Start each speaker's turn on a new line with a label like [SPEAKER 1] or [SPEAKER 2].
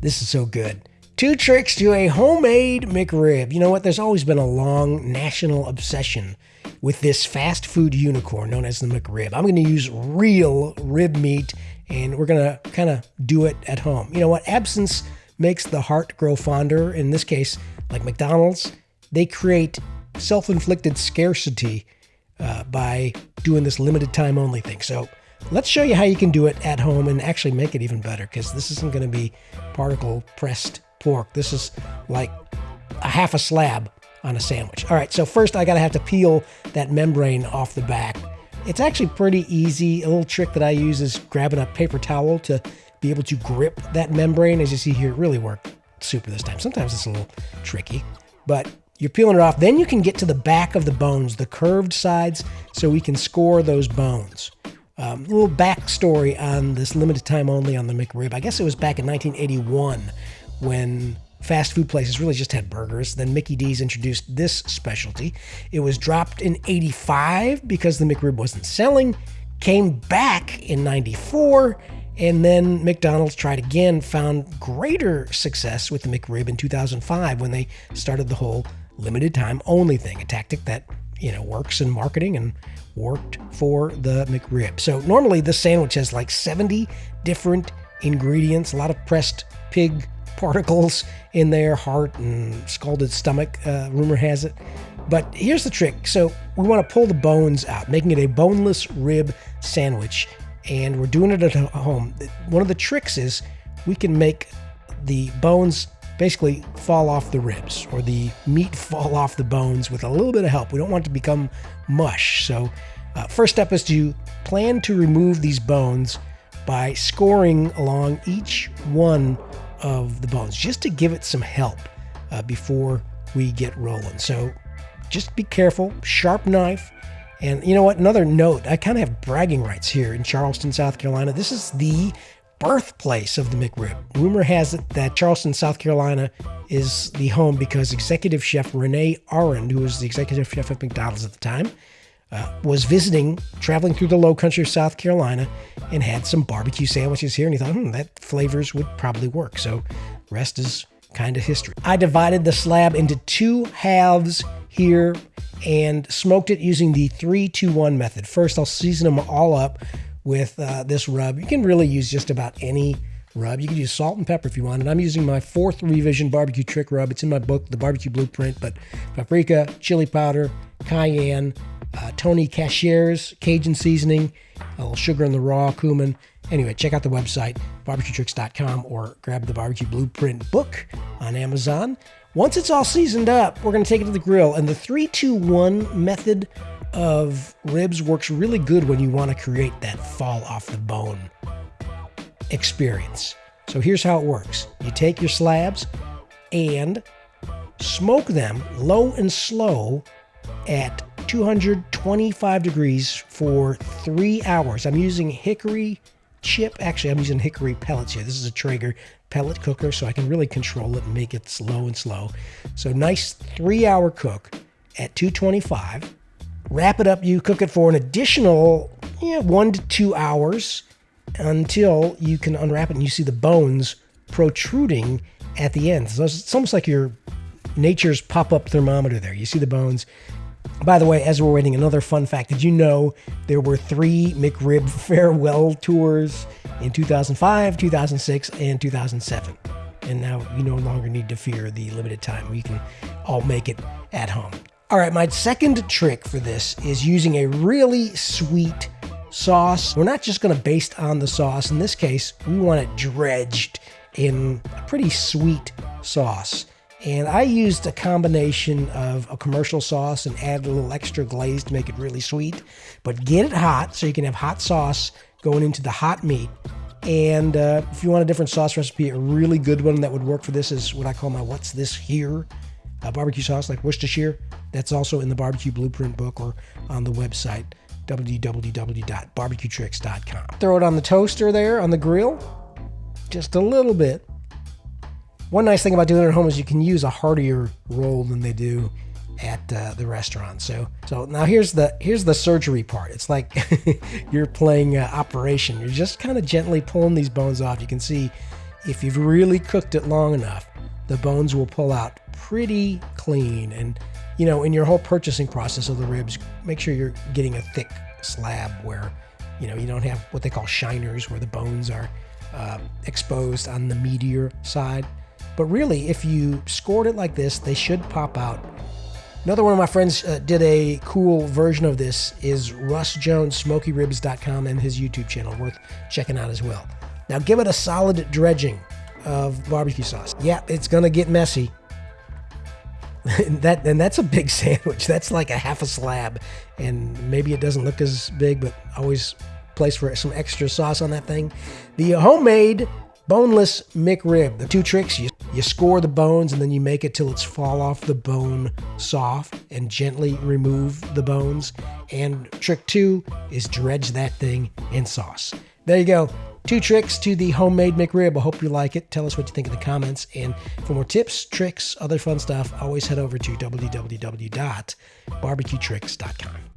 [SPEAKER 1] This is so good. Two tricks to a homemade McRib. You know what? There's always been a long national obsession with this fast food unicorn known as the McRib. I'm going to use real rib meat and we're going to kind of do it at home. You know what? Absence makes the heart grow fonder. In this case, like McDonald's, they create self inflicted scarcity uh, by doing this limited time only thing. So let's show you how you can do it at home and actually make it even better because this isn't going to be particle pressed pork. This is like a half a slab on a sandwich. All right, so first I gotta have to peel that membrane off the back. It's actually pretty easy. A little trick that I use is grabbing a paper towel to be able to grip that membrane. As you see here, it really worked super this time. Sometimes it's a little tricky, but you're peeling it off. Then you can get to the back of the bones, the curved sides, so we can score those bones. Um, a little backstory on this limited time only on the McRib. I guess it was back in 1981 when fast food places really just had burgers. Then Mickey D's introduced this specialty. It was dropped in 85 because the McRib wasn't selling, came back in 94, and then McDonald's tried again, found greater success with the McRib in 2005 when they started the whole limited time only thing, a tactic that, you know, works in marketing and worked for the McRib. So normally this sandwich has like 70 different ingredients, a lot of pressed pig particles in their heart and scalded stomach, uh, rumor has it. But here's the trick. So we want to pull the bones out, making it a boneless rib sandwich. And we're doing it at home. One of the tricks is we can make the bones basically fall off the ribs or the meat fall off the bones with a little bit of help. We don't want it to become mush. So uh, first step is to plan to remove these bones by scoring along each one of the bones just to give it some help uh, before we get rolling. So just be careful, sharp knife. And you know what? Another note I kind of have bragging rights here in Charleston, South Carolina. This is the birthplace of the McRib. Rumor has it that Charleston, South Carolina is the home because executive chef Renee Arend, who was the executive chef at McDonald's at the time, uh, was visiting, traveling through the low country of South Carolina, and had some barbecue sandwiches here. And he thought, hmm, that flavors would probably work. So, rest is kind of history. I divided the slab into two halves here and smoked it using the 321 method. First, I'll season them all up with uh, this rub. You can really use just about any rub. You can use salt and pepper if you want. And I'm using my fourth revision barbecue trick rub. It's in my book, The Barbecue Blueprint, but paprika, chili powder, cayenne, uh, Tony Chachere's Cajun seasoning, a little sugar in the raw, cumin. Anyway, check out the website, barbecuetricks.com, or grab the Barbecue Blueprint book on Amazon. Once it's all seasoned up, we're going to take it to the grill. And the 321 method of ribs works really good when you want to create that fall off the bone experience. So here's how it works you take your slabs and smoke them low and slow at 225 degrees for three hours. I'm using hickory chip. Actually, I'm using hickory pellets here. This is a Traeger pellet cooker, so I can really control it and make it slow and slow. So nice three hour cook at 225. Wrap it up. You cook it for an additional yeah, one to two hours until you can unwrap it and you see the bones protruding at the end. So it's almost like your nature's pop-up thermometer there. You see the bones, by the way, as we're waiting, another fun fact. Did you know there were three McRib farewell tours in 2005, 2006, and 2007? And now you no longer need to fear the limited time. We can all make it at home. All right, my second trick for this is using a really sweet sauce. We're not just going to baste on the sauce. In this case, we want it dredged in a pretty sweet sauce. And I used a combination of a commercial sauce and added a little extra glaze to make it really sweet. But get it hot so you can have hot sauce going into the hot meat. And uh, if you want a different sauce recipe, a really good one that would work for this is what I call my What's This Here uh, barbecue sauce, like Worcestershire. That's also in the Barbecue Blueprint book or on the website, www.barbecuetricks.com. Throw it on the toaster there on the grill, just a little bit. One nice thing about doing it at home is you can use a heartier roll than they do at uh, the restaurant. So, so now here's the here's the surgery part. It's like you're playing uh, operation. You're just kind of gently pulling these bones off. You can see if you've really cooked it long enough, the bones will pull out pretty clean. And, you know, in your whole purchasing process of the ribs, make sure you're getting a thick slab where, you know, you don't have what they call shiners where the bones are uh, exposed on the meatier side. But really, if you scored it like this, they should pop out. Another one of my friends uh, did a cool version of this is Russ Jones, SmokyRibs.com, and his YouTube channel, worth checking out as well. Now give it a solid dredging of barbecue sauce. Yeah, it's gonna get messy. And that and that's a big sandwich. That's like a half a slab, and maybe it doesn't look as big, but always place for some extra sauce on that thing. The homemade boneless McRib. The two tricks you you score the bones and then you make it till it's fall off the bone soft and gently remove the bones. And trick two is dredge that thing in sauce. There you go. Two tricks to the homemade McRib. I hope you like it. Tell us what you think in the comments. And for more tips, tricks, other fun stuff, always head over to www.barbecuetricks.com.